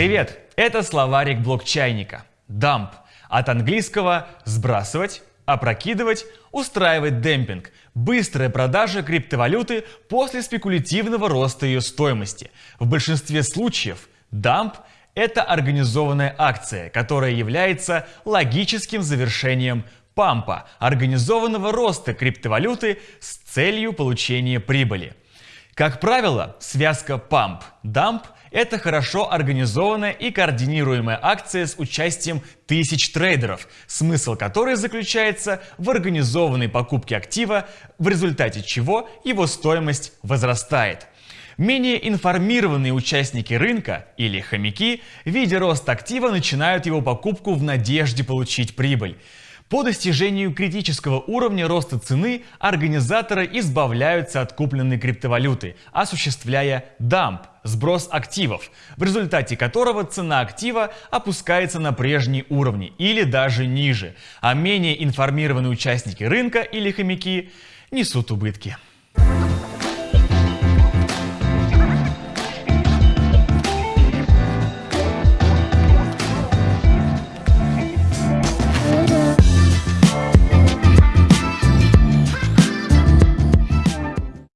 Привет! Это словарик блокчайника. Dump. От английского «сбрасывать», опрокидывать, устраивать демпинг. Быстрая продажа криптовалюты после спекулятивного роста ее стоимости. В большинстве случаев дамп – это организованная акция, которая является логическим завершением пампа – организованного роста криптовалюты с целью получения прибыли. Как правило, связка памп-дамп – это хорошо организованная и координируемая акция с участием тысяч трейдеров, смысл которой заключается в организованной покупке актива, в результате чего его стоимость возрастает. Менее информированные участники рынка или хомяки, видя рост актива, начинают его покупку в надежде получить прибыль. По достижению критического уровня роста цены организаторы избавляются от купленной криптовалюты, осуществляя дамп – сброс активов, в результате которого цена актива опускается на прежние уровни или даже ниже, а менее информированные участники рынка или хомяки несут убытки.